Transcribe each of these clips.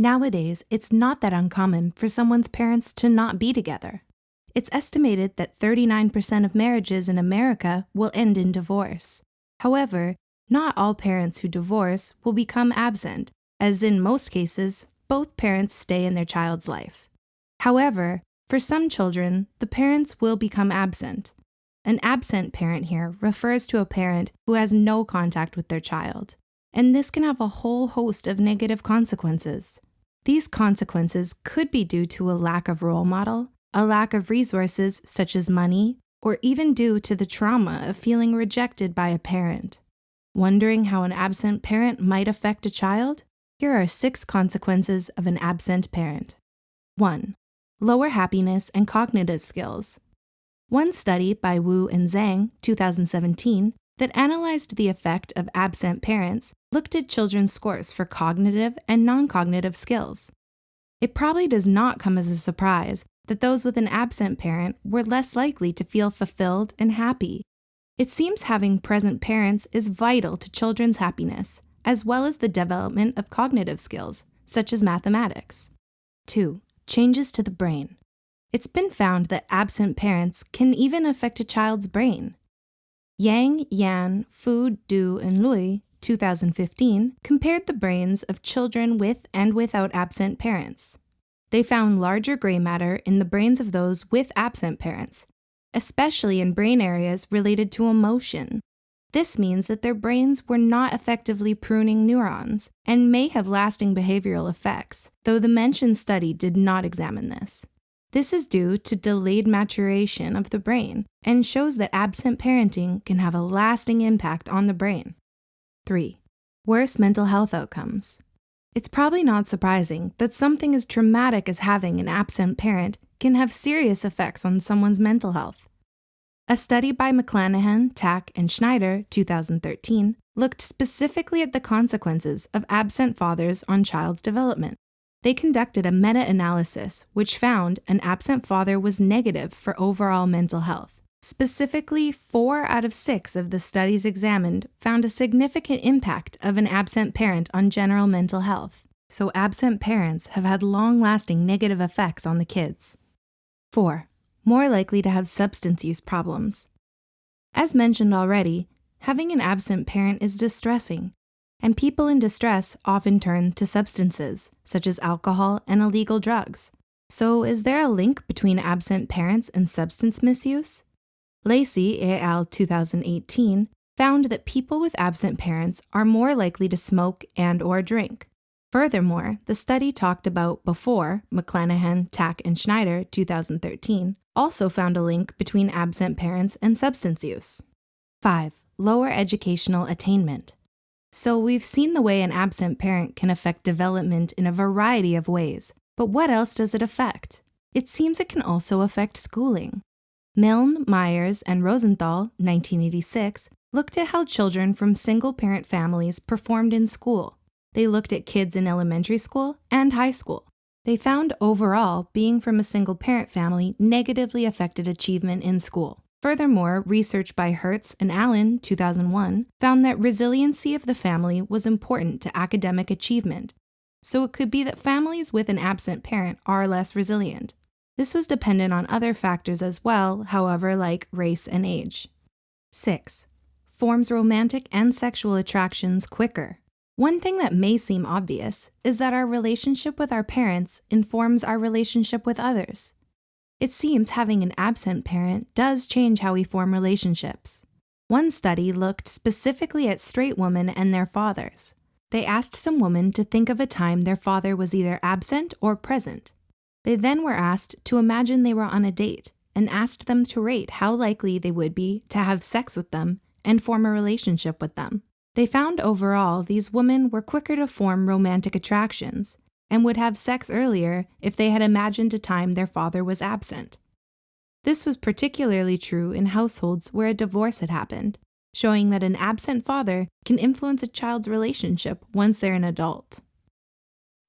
Nowadays, it's not that uncommon for someone's parents to not be together. It's estimated that 39% of marriages in America will end in divorce. However, not all parents who divorce will become absent, as in most cases, both parents stay in their child's life. However, for some children, the parents will become absent. An absent parent here refers to a parent who has no contact with their child, and this can have a whole host of negative consequences. These consequences could be due to a lack of role model, a lack of resources such as money, or even due to the trauma of feeling rejected by a parent. Wondering how an absent parent might affect a child? Here are six consequences of an absent parent. 1. Lower happiness and cognitive skills. One study by Wu and Zhang, 2017, that analyzed the effect of absent parents looked at children's scores for cognitive and non cognitive skills. It probably does not come as a surprise that those with an absent parent were less likely to feel fulfilled and happy. It seems having present parents is vital to children's happiness, as well as the development of cognitive skills, such as mathematics. 2. Changes to the brain. It's been found that absent parents can even affect a child's brain. Yang, Yan, Fu, Du, and Lui, 2015, compared the brains of children with and without absent parents. They found larger gray matter in the brains of those with absent parents, especially in brain areas related to emotion. This means that their brains were not effectively pruning neurons and may have lasting behavioral effects, though the mentioned study did not examine this. This is due to delayed maturation of the brain and shows that absent parenting can have a lasting impact on the brain. 3. Worse mental health outcomes. It's probably not surprising that something as traumatic as having an absent parent can have serious effects on someone's mental health. A study by McLanahan, Tach, and Schneider, 2013, looked specifically at the consequences of absent fathers on child's development. They conducted a meta analysis which found an absent father was negative for overall mental health. Specifically, four out of six of the studies examined found a significant impact of an absent parent on general mental health. So, absent parents have had long lasting negative effects on the kids. 4. More likely to have substance use problems. As mentioned already, having an absent parent is distressing, and people in distress often turn to substances, such as alcohol and illegal drugs. So, is there a link between absent parents and substance misuse? Lacey et al. 2018 found that people with absent parents are more likely to smoke and or drink. Furthermore, the study talked about before, McLanahan, Tach, and Schneider 2013, also found a link between absent parents and substance use. 5. Lower educational attainment. So we've seen the way an absent parent can affect development in a variety of ways, but what else does it affect? It seems it can also affect schooling. Milne, Myers, and Rosenthal, 1986, looked at how children from single parent families performed in school. They looked at kids in elementary school and high school. They found overall being from a single parent family negatively affected achievement in school. Furthermore, research by Hertz and Allen, 2001, found that resiliency of the family was important to academic achievement. So it could be that families with an absent parent are less resilient. This was dependent on other factors as well, however, like race and age. 6. Forms romantic and sexual attractions quicker. One thing that may seem obvious is that our relationship with our parents informs our relationship with others. It seems having an absent parent does change how we form relationships. One study looked specifically at straight women and their fathers. They asked some women to think of a time their father was either absent or present. They then were asked to imagine they were on a date and asked them to rate how likely they would be to have sex with them and form a relationship with them. They found overall these women were quicker to form romantic attractions and would have sex earlier if they had imagined a time their father was absent. This was particularly true in households where a divorce had happened, showing that an absent father can influence a child's relationship once they're an adult.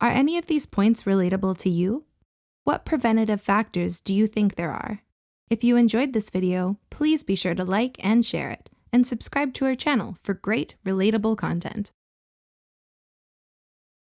Are any of these points relatable to you? What preventative factors do you think there are? If you enjoyed this video, please be sure to like and share it, and subscribe to our channel for great, relatable content.